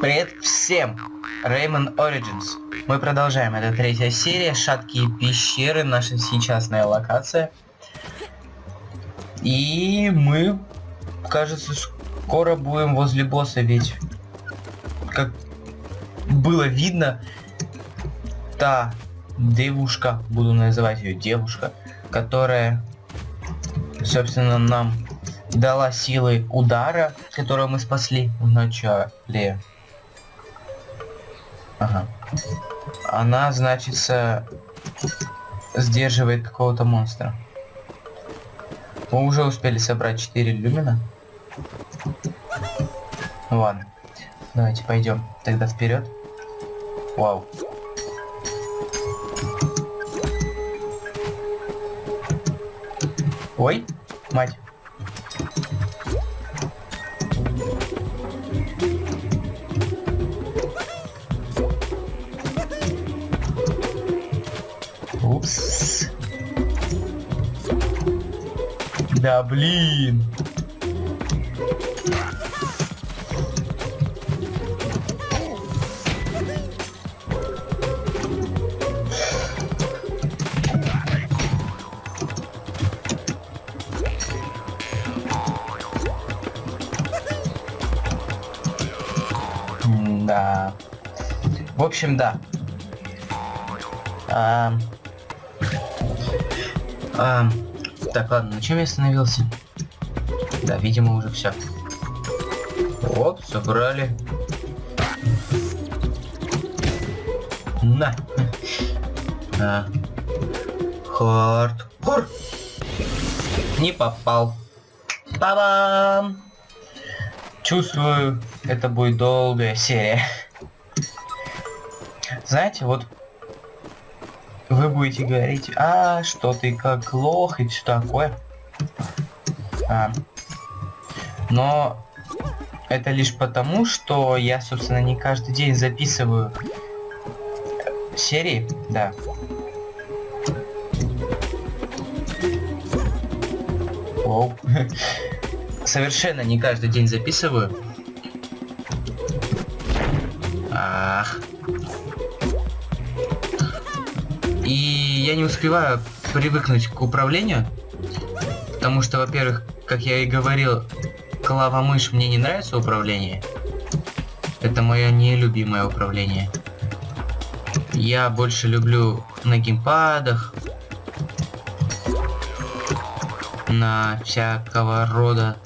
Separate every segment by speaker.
Speaker 1: Привет всем! Rayman Origins. Мы продолжаем. Это третья серия. Шаткие пещеры. Наша сейчасная локация. И мы, кажется, скоро будем возле босса, ведь как было видно, та девушка, буду называть ее девушка, которая, собственно, нам дала силы удара, которую мы спасли в начале. Ага. Она, значится, сдерживает какого-то монстра. Мы уже успели собрать 4 люмина. Ладно. Давайте пойдем тогда вперед. Вау. Ой, мать. Да блин. Да. В общем, да. А, а, так, ладно, на чем я остановился? Да, видимо, уже все. Вот, собрали. На. А. Хардкор. Не попал. Та-дам! Чувствую, это будет долгая серия. Знаете, вот вы будете говорить, а, что ты как лох и все такое. А, но это лишь потому, что я, собственно, не каждый день записываю серии, да. Оу. Совершенно не каждый день записываю. Ах. Я не успеваю привыкнуть к управлению. Потому что, во-первых, как я и говорил, клава-мышь мне не нравится управление. Это мое нелюбимое управление. Я больше люблю на геймпадах, на всякого рода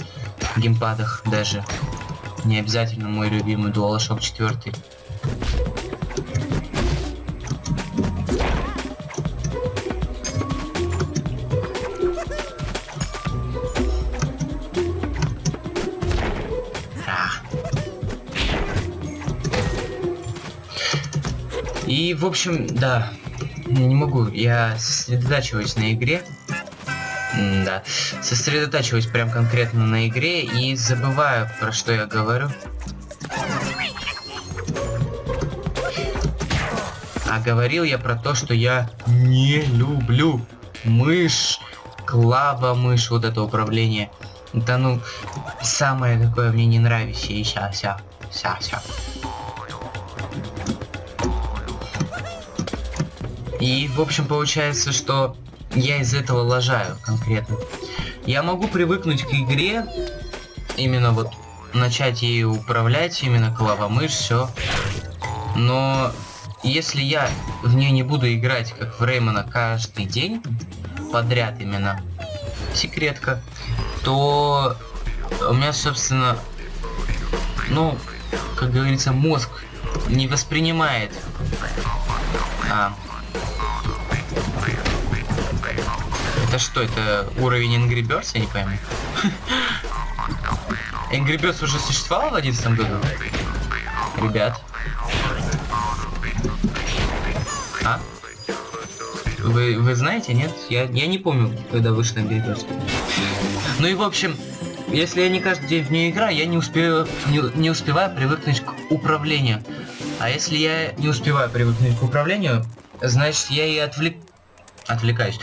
Speaker 1: геймпадах даже. Не обязательно мой любимый DualShock 4. И, в общем, да, не могу, я сосредотачиваюсь на игре. М да, сосредотачиваюсь прям конкретно на игре и забываю, про что я говорю. А говорил я про то, что я не люблю мышь, клава мышь, вот это управление. Это, ну, самое такое мне не нравится. И ся, ся, ся, ся. И, в общем, получается, что я из этого лажаю конкретно. Я могу привыкнуть к игре, именно вот начать ею управлять, именно клава-мышь, все. Но если я в нее не буду играть, как в Реймона, каждый день, подряд именно, секретка, то у меня, собственно, ну, как говорится, мозг не воспринимает а, Это что, это уровень Angry Birds, я не пойму. Angry Birds уже существовал в 2011 году? Ребят. А? Вы, вы знаете, нет? Я, я не помню, когда вышел Angry Birds. Ну и в общем, если я не каждый день в нее играю, я не успею, не, не успеваю привыкнуть к управлению. А если я не успеваю привыкнуть к управлению, значит я и отвлек... отвлекаюсь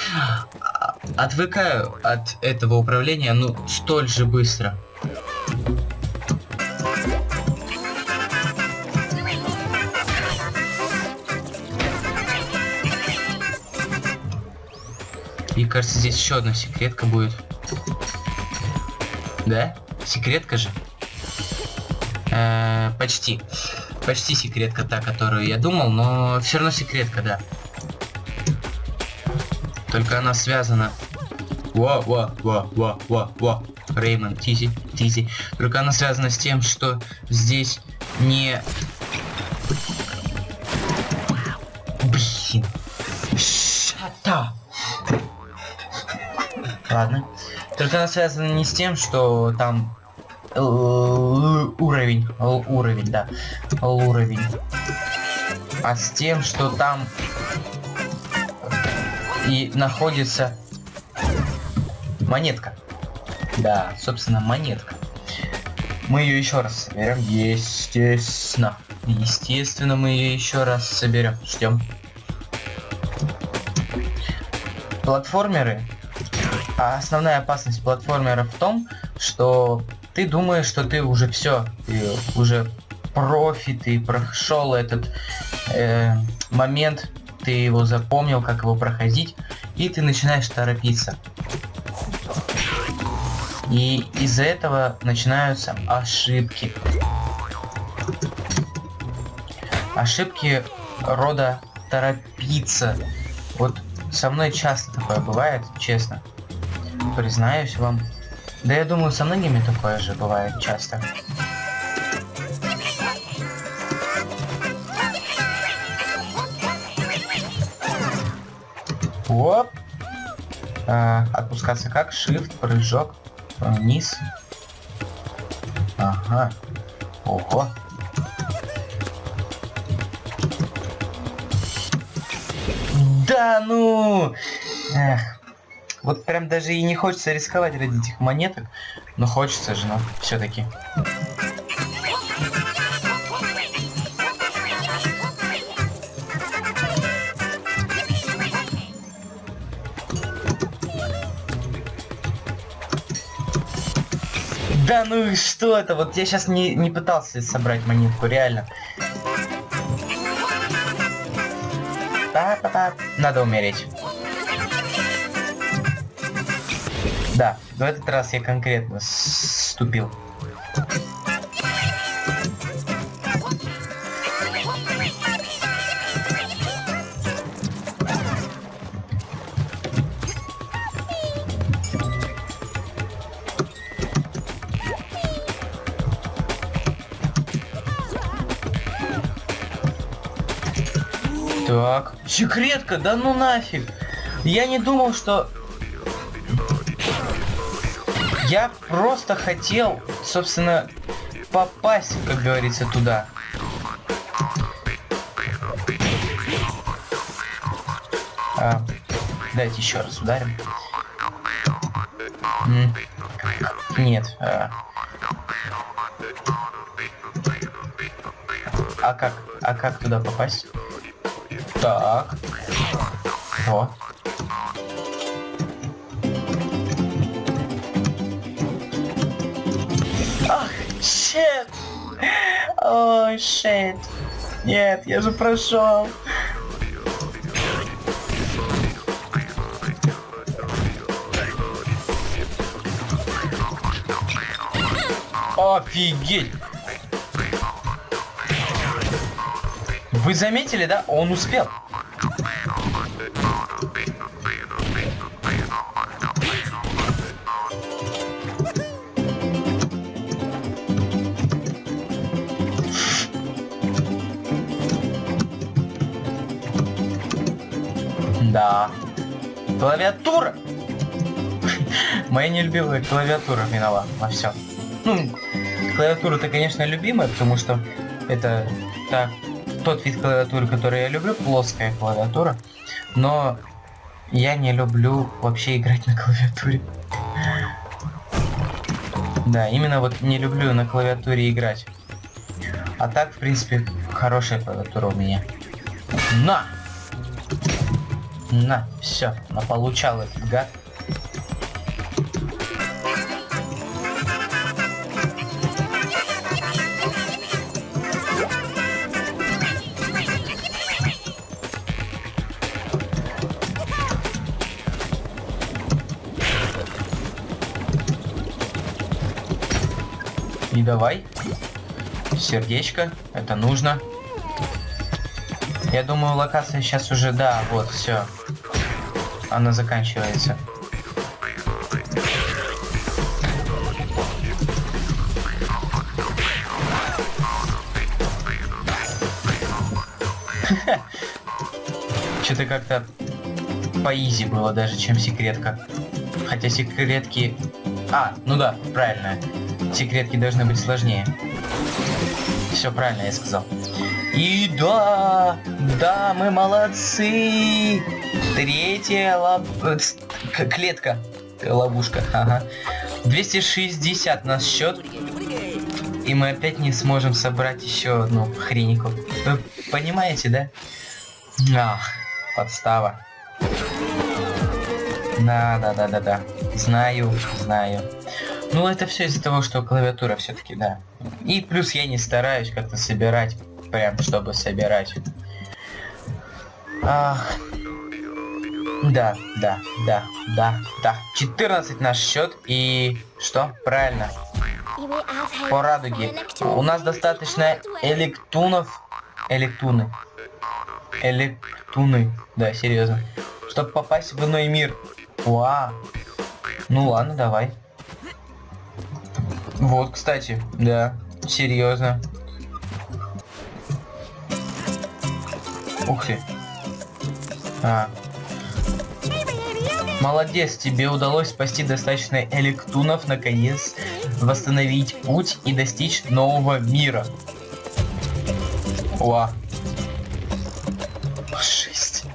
Speaker 1: отвыкаю от этого управления, ну, столь же быстро. И кажется, здесь еще одна секретка будет. Да? Секретка же? Э -э почти. Почти секретка та, которую я думал, но все равно секретка, да. Только она связана... Во, во, во, во, во, во. Реймон, Тизи, Тизи. Только она связана с тем, что здесь не... Блин. Шата. Ладно. Только она связана не с тем, что там уровень, уровень, да, уровень, а с тем, что там и находится монетка. Да, собственно, монетка. Мы ее еще раз соберем, естественно. Естественно, мы ее еще раз соберем. Ждем. Платформеры. А основная опасность платформеров в том, что ты думаешь, что ты уже все, ты уже профи, ты прошел этот э, момент, ты его запомнил, как его проходить, и ты начинаешь торопиться. И из-за этого начинаются ошибки. Ошибки рода торопиться. Вот со мной часто такое бывает, честно. Признаюсь вам. Да я думаю, со многими такое же бывает часто. Оп. А, отпускаться как? Shift, прыжок, вниз. Ага. Ого. Да ну! Эх. Вот прям даже и не хочется рисковать ради этих монеток, но хочется же, но все-таки. Да ну и что это? Вот я сейчас не, не пытался собрать монетку, реально. Та -та -та. Надо умереть. Да, в этот раз я конкретно ступил. Так, секретка, да ну нафиг. Я не думал, что я просто хотел, собственно, попасть, как говорится, туда. А, давайте еще раз ударим. Нет. А. а как? А как туда попасть? Так. Вот. Щет! Ой, щет. Нет, я же прошел. Офигеть! Вы заметили, да? Он успел. Да. Клавиатура! Моя нелюбимая клавиатура виновата во всем. Ну, клавиатура-то, конечно, любимая, потому что это та, тот вид клавиатуры, который я люблю, плоская клавиатура. Но я не люблю вообще играть на клавиатуре. Да, именно вот не люблю на клавиатуре играть. А так, в принципе, хорошая клавиатура у меня. На! На, все, получал этот гад. И давай. Сердечко. Это нужно. Я думаю, локация сейчас уже, да, вот, все. Она заканчивается. Что-то как-то поизи было даже, чем секретка. Хотя секретки... А, ну да, правильно. Секретки должны быть сложнее. Все правильно я сказал. И да, да, мы молодцы. Третья лоб... Э, клетка. Ловушка, ага. 260 нас счет. И мы опять не сможем собрать еще одну хренику. Вы понимаете, да? Ах, подстава. Да, да, да, да, да. Знаю, знаю. Ну, это все из-за того, что клавиатура все-таки, да. И плюс я не стараюсь как-то собирать, прям чтобы собирать. Ах. Да, да, да, да, да. 14 наш счет и что? Правильно. По радуге. У нас достаточно электунов. Электуны. Электуны. Да, серьезно. Чтобы попасть в иной мир. Вау. Ну ладно, давай. Вот, кстати, да, серьезно. Ух ты. А. Молодец, тебе удалось спасти достаточно электунов, наконец, восстановить путь и достичь нового мира. Уа. Шесть.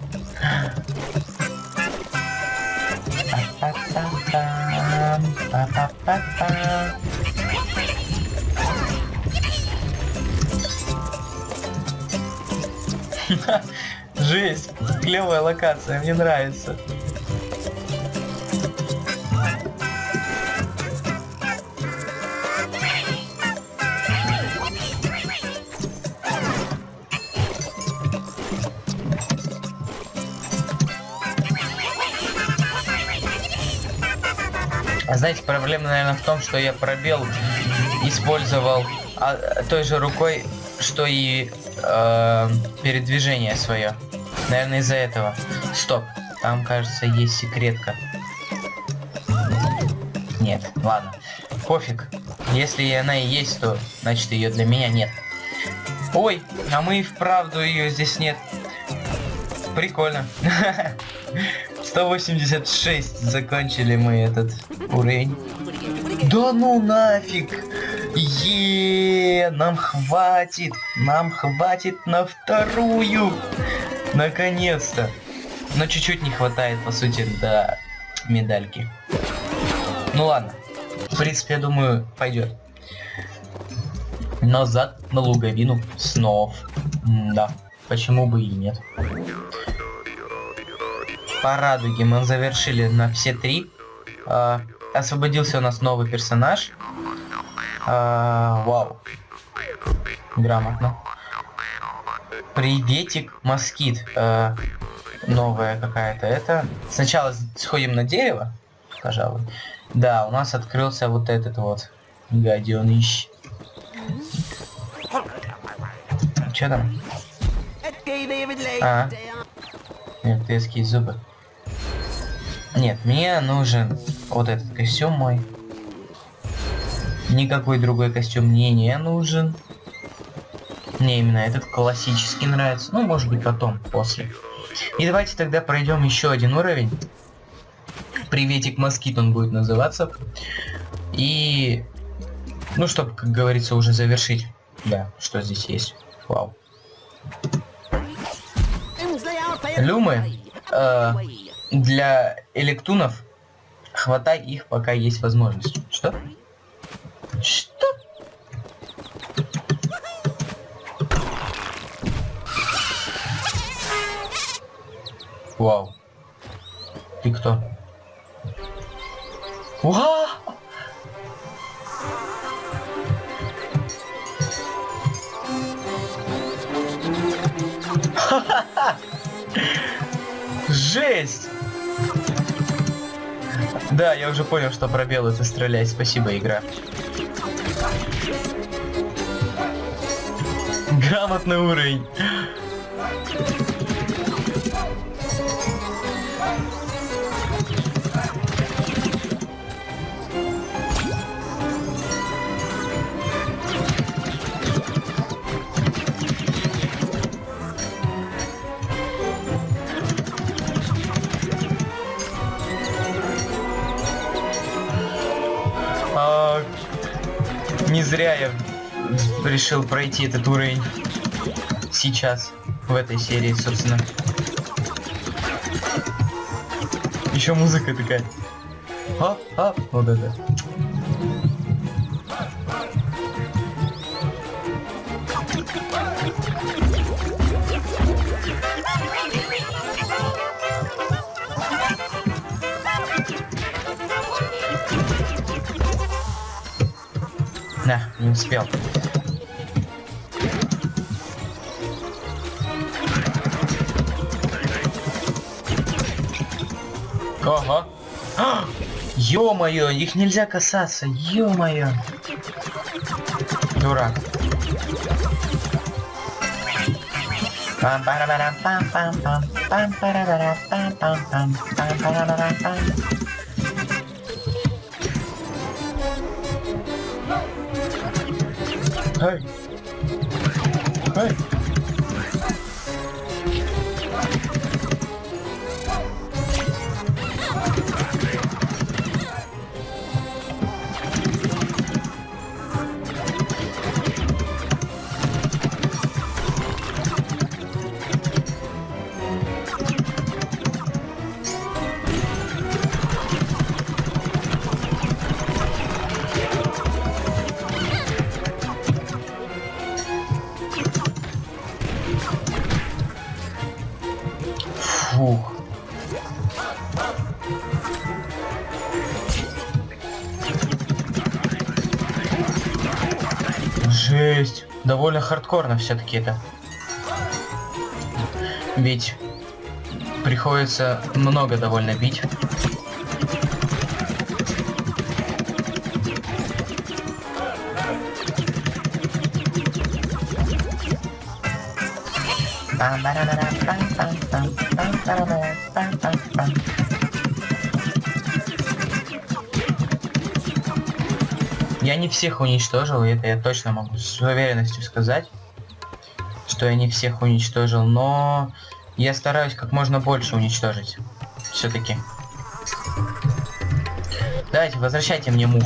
Speaker 1: Жесть, клевая локация, мне нравится. А знаете, проблема, наверное, в том, что я пробел использовал а, той же рукой, что и э, передвижение свое. Наверное, из-за этого. Стоп. Там, кажется, есть секретка. Нет, ладно. Пофиг. Если она и есть, то значит ее для меня нет. Ой, а мы и вправду ее здесь нет. Прикольно. 186 закончили мы этот уровень. Да ну нафиг! Е, нам хватит, нам хватит на вторую. Наконец-то. Но чуть-чуть не хватает, по сути, до медальки. Ну ладно. В принципе, я думаю, пойдет. Назад на луговину снов. Да, почему бы и нет. По радуге мы завершили на все три. А, освободился у нас новый персонаж. А, вау. Грамотно. Приветик, москит. А, новая какая-то это. Сначала сходим на дерево, пожалуй. Да, у нас открылся вот этот вот гаденыш. Че там? А, мертвецкие зубы. Нет, мне нужен вот этот костюм мой. Никакой другой костюм мне не нужен. Мне именно этот классический нравится. Ну, может быть, потом, после. И давайте тогда пройдем еще один уровень. Приветик Москит он будет называться. И... Ну, чтобы, как говорится, уже завершить. Да, что здесь есть. Вау. Люмы. Э, для электунов хватай их, пока есть возможность. Что? Что? Вау. Ты кто? Вау! Жесть! Да, я уже понял, что пробел это стрелять. Спасибо, игра. Грамотный уровень. Зря я решил пройти этот уровень сейчас, в этой серии, собственно. Еще музыка такая. А, а, вот это. Не успел. Ага. А! Ё-моё, их нельзя касаться, ё-моё. Дурак. เฮ้ย เฮ้ย Довольно хардкорно все-таки это. Ведь приходится много довольно бить. Я не всех уничтожил, и это я точно могу с уверенностью сказать, что я не всех уничтожил, но я стараюсь как можно больше уничтожить. Все-таки. Давайте, возвращайте мне мух.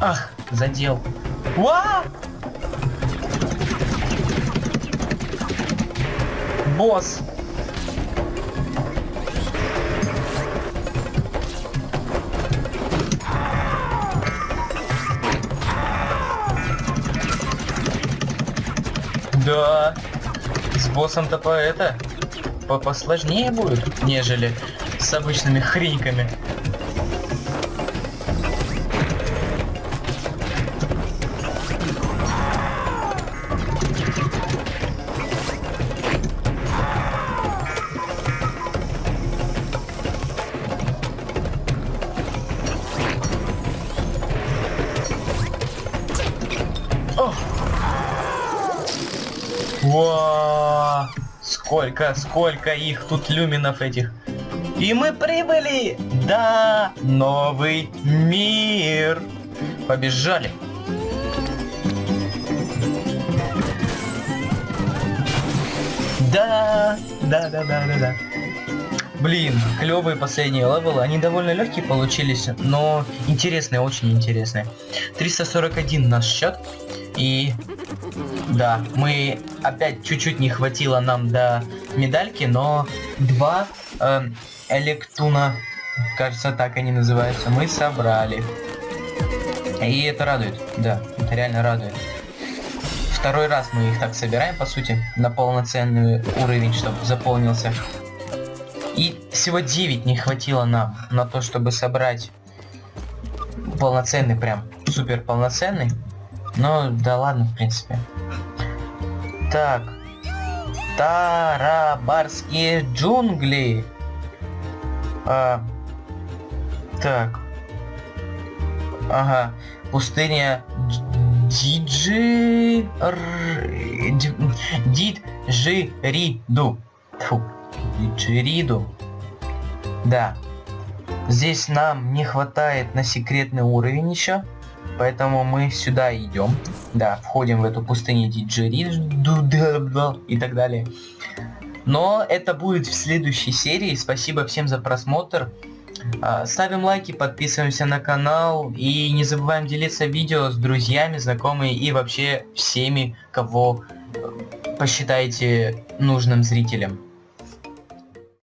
Speaker 1: Ах, задел. Ва! Босс. Да. С боссом-то по это по посложнее будет, нежели с обычными хреньками. Сколько, сколько их тут люминов этих. И мы прибыли! Да, новый мир! Побежали! Да, да, да, да, да, да. Блин, клевые последние левелы. Они довольно легкие получились, но интересные, очень интересные. 341 наш счет. И да, мы опять чуть-чуть не хватило нам до медальки, но два э, электуна, кажется, так они называются, мы собрали. И это радует, да, это реально радует. Второй раз мы их так собираем, по сути, на полноценный уровень, чтобы заполнился. И всего 9 не хватило нам на то, чтобы собрать полноценный, прям супер полноценный. Ну, да ладно, в принципе. Так. Тарабарские джунгли. А, так. Ага. Пустыня Диджи... Диджириду. Фу. Диджириду. Да. Здесь нам не хватает на секретный уровень еще. Поэтому мы сюда идем. Да, входим в эту пустыню Диджириду и так далее. Но это будет в следующей серии. Спасибо всем за просмотр. А, ставим лайки, подписываемся на канал и не забываем делиться видео с друзьями, знакомыми и вообще всеми, кого посчитаете нужным зрителям.